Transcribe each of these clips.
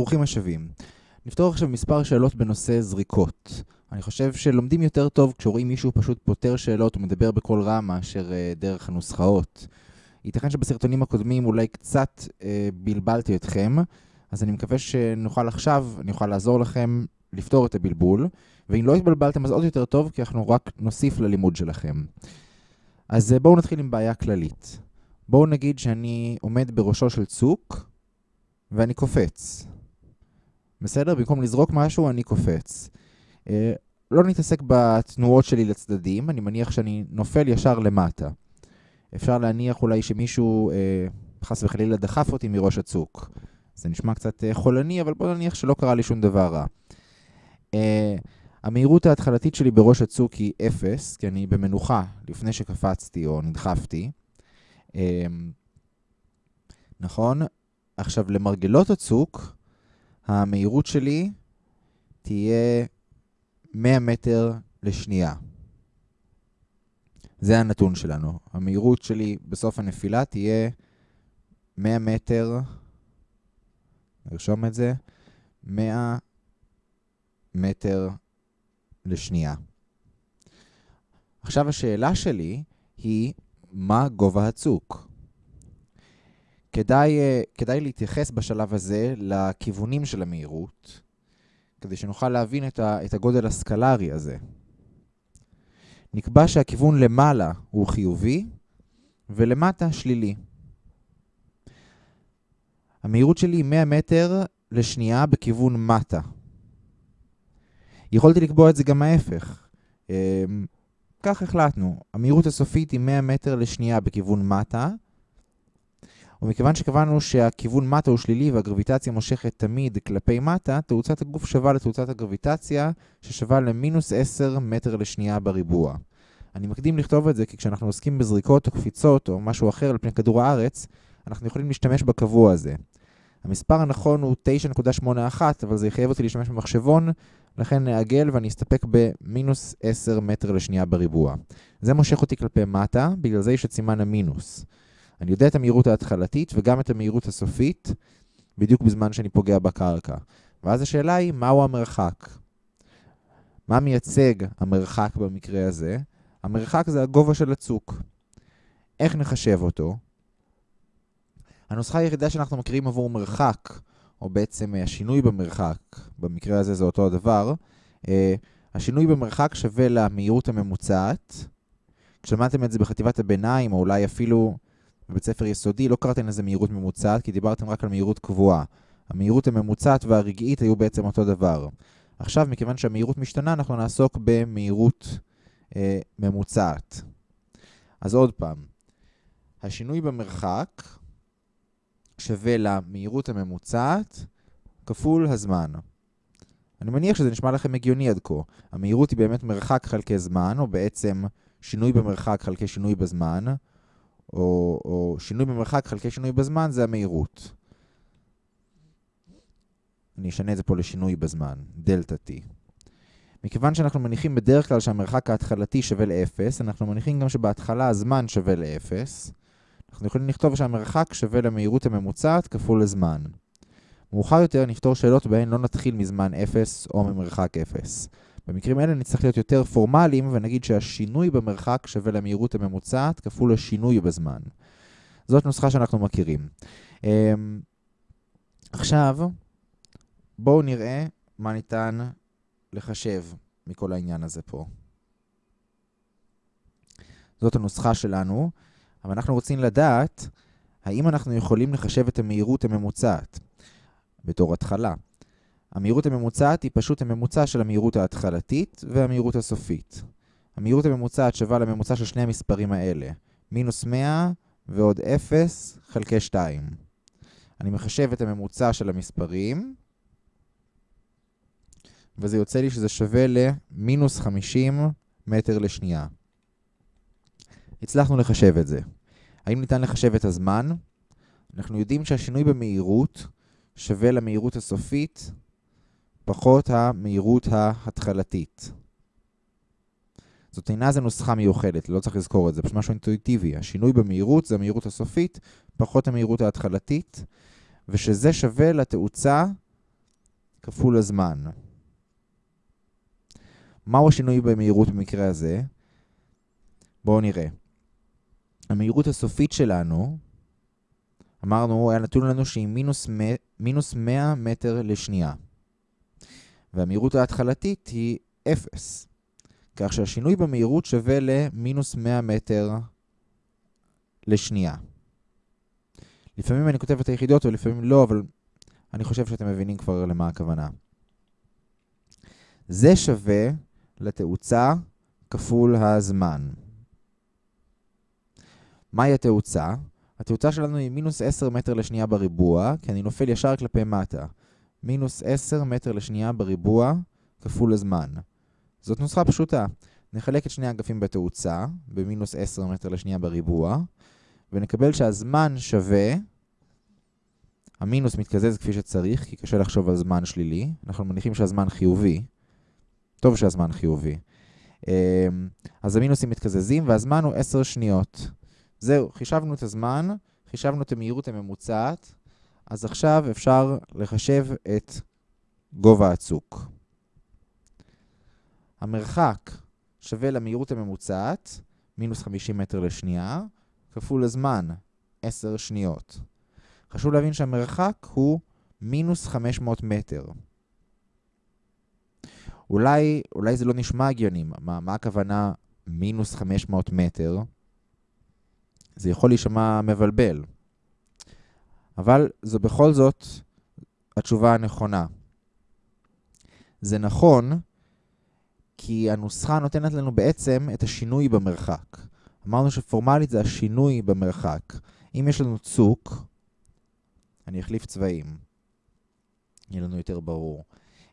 ברוכים השבים. נפתור עכשיו מספר שאלות בנושא זריקות. אני חושב שלומדים יותר טוב כשרואים מישהו פשוט פותר שאלות ומדבר בקול רם מאשר uh, דרך הנוסחאות. ייתכן שבסרטונים הקודמים אולי קצת uh, בלבלתי אתכם, אז אני מקווה שנוכל עכשיו, אני אוכל לעזור לכם לפתור את הבלבול, ואם לא התבלבלתם אז עוד יותר טוב, כי אנחנו רק נוסיף ללימוד שלכם. אז uh, בואו נתחיל עם בעיה כללית. בואו נגיד שאני עומד בראשו של צוק, ואני קופץ. בסדר? במקום לזרוק משהו, אני קופץ. אה, לא נתעסק בתנועות שלי לצדדים, אני מניח שאני נופל ישר למטה. אפשר להניח אולי שמישהו אה, חס וחלילה דחף אותי מראש הצוק. זה נשמע קצת אה, חולני, אבל בוא נניח שלא קרה לי שום דבר רע. המהירות ההתחלתית שלי בראש הצוק היא 0, כי אני במנוחה לפני שקפצתי או נדחפתי. נכון? עכשיו, למרגלות הצוק, המהירות שלי תהיה 100 מטר לשנייה. זה הנתון שלנו. המהירות שלי בסוף הנפילה תהיה 100 מטר, נרשום את זה, 100 מטר לשנייה. עכשיו השאלה שלי היא, מה גובה הצוק? כדאי, אה, כדאי להתייחס בשלב הזה לכיוונים של המהירות, כדי שנוכל להבין את, ה, את הגודל הסקלרי הזה. נקבע שהכיוון למעלה הוא חיובי ולמטה שלילי. המהירות שלי היא 100 מטר לשנייה בכיוון מטה. יכולתי לקבוע את זה גם ההפך. אמ, כך החלטנו. המהירות הסופית היא 100 מטר לשנייה בכיוון מטה, ומכיוון שקבענו שהכיוון מטה הוא שלילי והגרביטציה מושכת תמיד כלפי מטה, תאוצת הגוף שווה לתאוצת הגרביטציה, ששווה למינוס 10 מטר לשנייה בריבוע. אני מקדים לכתוב את זה כי כשאנחנו עוסקים בזריקות או קפיצות או משהו אחר על פני כדור הארץ, אנחנו יכולים להשתמש בקבוע הזה. המספר הנכון הוא 9.81, אבל זה יחייב אותי להשתמש במחשבון, לכן נעגל ואני אסתפק במינוס 10 מטר לשנייה בריבוע. זה מושך אותי כלפי מטה, בגלל זה יש את סימן המינוס. אני יודע את המהירות ההתחלתית וגם את המהירות הסופית, בדיוק בזמן שאני פוגע בקרקע. ואז השאלה היא, מהו המרחק? מה מייצג המרחק במקרה הזה? המרחק זה הגובה של הצוק. איך נחשב אותו? הנוסחה היחידה שאנחנו מכירים עבור מרחק, או בעצם השינוי במרחק, במקרה הזה זה אותו הדבר, אה, השינוי במרחק שווה למהירות הממוצעת. כשלמדתם את זה בחטיבת הביניים, או אולי אפילו בבית ספר יסודי לא קראתם לזה מהירות ממוצעת, כי דיברתם רק על מהירות קבועה. המהירות הממוצעת והרגעית היו בעצם אותו דבר. עכשיו, מכיוון שהמהירות משתנה, אנחנו נעסוק במהירות אה, ממוצעת. אז עוד פעם, השינוי במרחק שווה למהירות הממוצעת כפול הזמן. אני מניח שזה נשמע לכם הגיוני עד כה. המהירות היא באמת מרחק חלקי זמן, או בעצם שינוי במרחק חלקי שינוי בזמן. או, או שינוי במרחק חלקי שינוי בזמן, זה המהירות. אני אשנה את זה פה לשינוי בזמן, דלתה T. מכיוון שאנחנו מניחים בדרך כלל שהמרחק ההתחלתי שווה ל-0, אנחנו מניחים גם שבהתחלה הזמן שווה ל-0. אנחנו יכולים לכתוב שהמרחק שווה למהירות הממוצעת כפול לזמן. מאוחר יותר נפתור שאלות בהן לא נתחיל מזמן 0 או ממרחק 0. במקרים האלה נצטרך להיות יותר פורמליים ונגיד שהשינוי במרחק שווה למהירות הממוצעת כפול השינוי בזמן. זאת נוסחה שאנחנו מכירים. אמ, עכשיו, בואו נראה מה ניתן לחשב מכל העניין הזה פה. זאת הנוסחה שלנו, אבל אנחנו רוצים לדעת האם אנחנו יכולים לחשב את המהירות הממוצעת בתור התחלה. המהירות הממוצעת היא פשוט הממוצע של המהירות ההתחלתית והמהירות הסופית. המהירות הממוצעת שווה לממוצע של שני המספרים האלה, מינוס 100 ועוד 0 חלקי 2. אני מחשב את הממוצע של המספרים, וזה יוצא לי שזה שווה למינוס 50 מטר לשנייה. הצלחנו לחשב את זה. האם ניתן לחשב את הזמן? אנחנו יודעים שהשינוי במהירות שווה למהירות הסופית פחות המהירות ההתחלתית. זאת אינה איזה נוסחה מיוחדת, לא צריך לזכור את זה, פשוט משהו אינטואיטיבי. השינוי במהירות זה המהירות הסופית, פחות המהירות ההתחלתית, ושזה שווה לתאוצה כפול הזמן. מהו השינוי במהירות במקרה הזה? בואו נראה. המהירות הסופית שלנו, אמרנו, היה נתון לנו שהיא מינוס, מינוס 100 מטר לשנייה. והמהירות ההתחלתית היא 0. כך שהשינוי במהירות שווה למינוס 100 מטר לשנייה. לפעמים אני כותב את היחידות ולפעמים לא, אבל אני חושב שאתם מבינים כבר למה הכוונה. זה שווה לתאוצה כפול הזמן. מהי התאוצה? התאוצה שלנו היא מינוס 10 מטר לשנייה בריבוע, כי אני נופל ישר כלפי מטה. מינוס 10 מטר לשנייה בריבוע כפול הזמן. זאת נוסחה פשוטה. נחלק את שני האגפים בתאוצה, במינוס 10 מטר לשנייה בריבוע, ונקבל שהזמן שווה, המינוס מתקזז כפי שצריך, כי קשה לחשוב על זמן שלילי. אנחנו מניחים שהזמן חיובי. טוב שהזמן חיובי. אמ, אז המינוסים מתקזזים, והזמן הוא 10 שניות. זהו, חישבנו את הזמן, חישבנו את המהירות הממוצעת, אז עכשיו אפשר לחשב את גובה הצוק. המרחק שווה למהירות הממוצעת, מינוס 50 מטר לשנייה, כפול הזמן, 10 שניות. חשוב להבין שהמרחק הוא מינוס 500 מטר. אולי, אולי זה לא נשמע הגיוני, מה, מה הכוונה מינוס 500 מטר? זה יכול להישמע מבלבל. אבל זו בכל זאת התשובה הנכונה. זה נכון כי הנוסחה נותנת לנו בעצם את השינוי במרחק. אמרנו שפורמלית זה השינוי במרחק. אם יש לנו צוק, אני אחליף צבעים, יהיה לנו יותר ברור.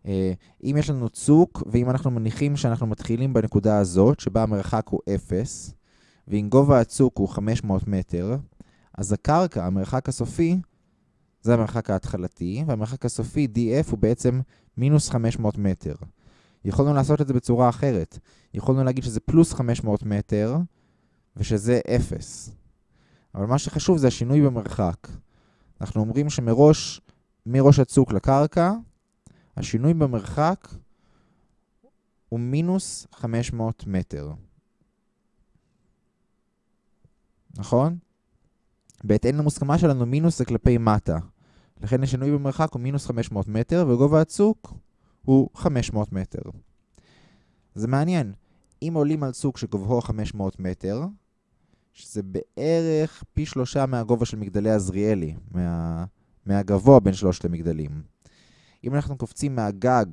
אה, אם יש לנו צוק, ואם אנחנו מניחים שאנחנו מתחילים בנקודה הזאת, שבה המרחק הוא 0, ואם גובה הצוק הוא 500 מטר, אז הקרקע, המרחק הסופי, זה המרחק ההתחלתי, והמרחק הסופי, df, הוא בעצם מינוס 500 מטר. יכולנו לעשות את זה בצורה אחרת. יכולנו להגיד שזה פלוס 500 מטר, ושזה 0. אבל מה שחשוב זה השינוי במרחק. אנחנו אומרים שמראש, מראש הצוק לקרקע, השינוי במרחק הוא מינוס 500 מטר. נכון? בהתאם למוסכמה שלנו, מינוס זה כלפי מטה. לכן השינוי במרחק הוא מינוס 500 מטר, וגובה הצוק הוא 500 מטר. זה מעניין. אם עולים על צוק שגובהו 500 מטר, שזה בערך פי שלושה מהגובה של מגדלי עזריאלי, מה... מהגבוה בין שלושת המגדלים. אם אנחנו קופצים מהגג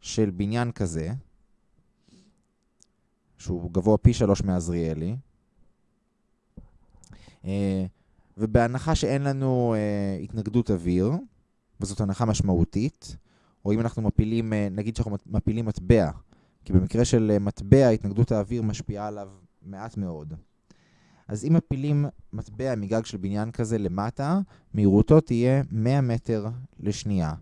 של בניין כזה, שהוא גבוה פי שלוש מעזריאלי, ובהנחה שאין לנו אה, התנגדות אוויר, וזאת הנחה משמעותית, או אם אנחנו מפילים, אה, נגיד שאנחנו מפילים מטבע, כי במקרה של מטבע התנגדות האוויר משפיעה עליו מעט מאוד. אז אם מפילים מטבע מגג של בניין כזה למטה, מהירותו תהיה 100 מטר לשנייה.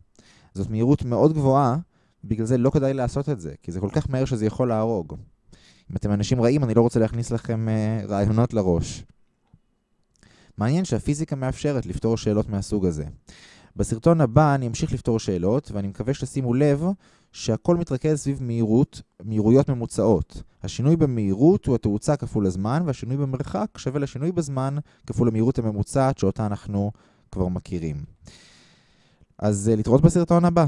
זאת מהירות מאוד גבוהה, בגלל זה לא כדאי לעשות את זה, כי זה כל כך מהר שזה יכול להרוג. אם אתם אנשים רעים, אני לא רוצה להכניס לכם רעיונות לראש. מעניין שהפיזיקה מאפשרת לפתור שאלות מהסוג הזה. בסרטון הבא אני אמשיך לפתור שאלות, ואני מקווה שתשימו לב שהכל מתרכז סביב מהירות, מהירויות ממוצעות. השינוי במהירות הוא התאוצה כפול הזמן, והשינוי במרחק שווה לשינוי בזמן כפול המהירות הממוצעת שאותה אנחנו כבר מכירים. אז אה, להתראות בסרטון הבא.